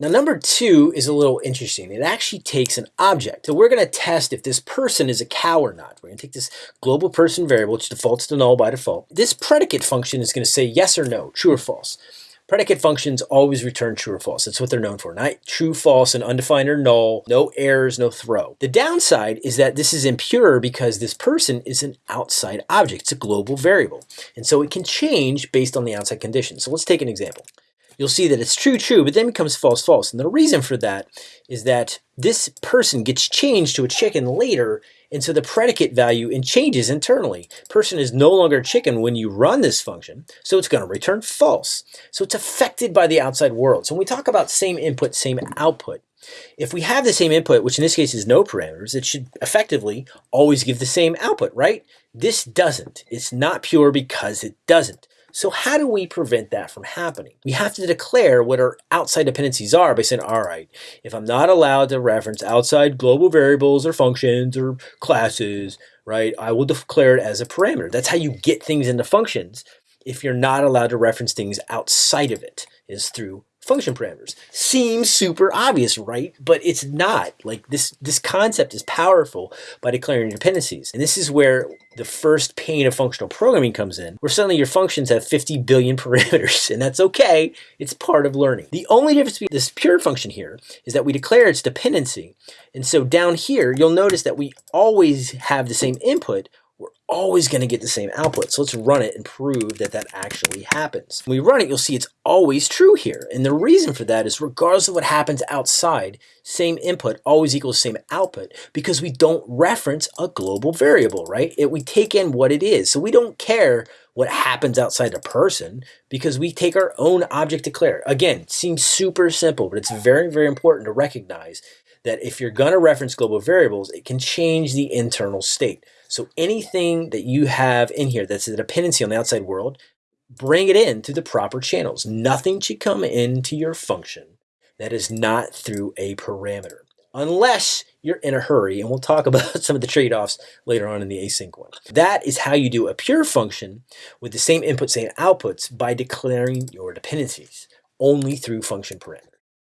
Now number two is a little interesting. It actually takes an object. So we're going to test if this person is a cow or not. We're going to take this global person variable, which defaults to null by default. This predicate function is going to say yes or no, true or false. Predicate functions always return true or false. That's what they're known for. Not true, false, and undefined or null. No errors, no throw. The downside is that this is impure because this person is an outside object. It's a global variable. And so it can change based on the outside conditions. So let's take an example you'll see that it's true, true, but then becomes false, false. And the reason for that is that this person gets changed to a chicken later, and so the predicate value and changes internally. Person is no longer a chicken when you run this function, so it's going to return false. So it's affected by the outside world. So when we talk about same input, same output, if we have the same input, which in this case is no parameters, it should effectively always give the same output, right? This doesn't. It's not pure because it doesn't. So how do we prevent that from happening? We have to declare what our outside dependencies are by saying, all right, if I'm not allowed to reference outside global variables or functions or classes, right, I will declare it as a parameter. That's how you get things into functions if you're not allowed to reference things outside of it is through function parameters. Seems super obvious, right? But it's not. Like this, this concept is powerful by declaring dependencies. And this is where the first pain of functional programming comes in, where suddenly your functions have 50 billion parameters, and that's okay. It's part of learning. The only difference between this pure function here is that we declare its dependency. And so down here, you'll notice that we always have the same input, always going to get the same output. So let's run it and prove that that actually happens. When we run it, you'll see it's always true here. And the reason for that is regardless of what happens outside, same input always equals same output because we don't reference a global variable, right? It, we take in what it is. So we don't care what happens outside a person because we take our own object declare. Again, seems super simple, but it's very, very important to recognize that if you're going to reference global variables, it can change the internal state. So anything that you have in here that's a dependency on the outside world, bring it in through the proper channels. Nothing should come into your function that is not through a parameter, unless you're in a hurry. And we'll talk about some of the trade-offs later on in the async one. That is how you do a pure function with the same input, same outputs by declaring your dependencies only through function parameters.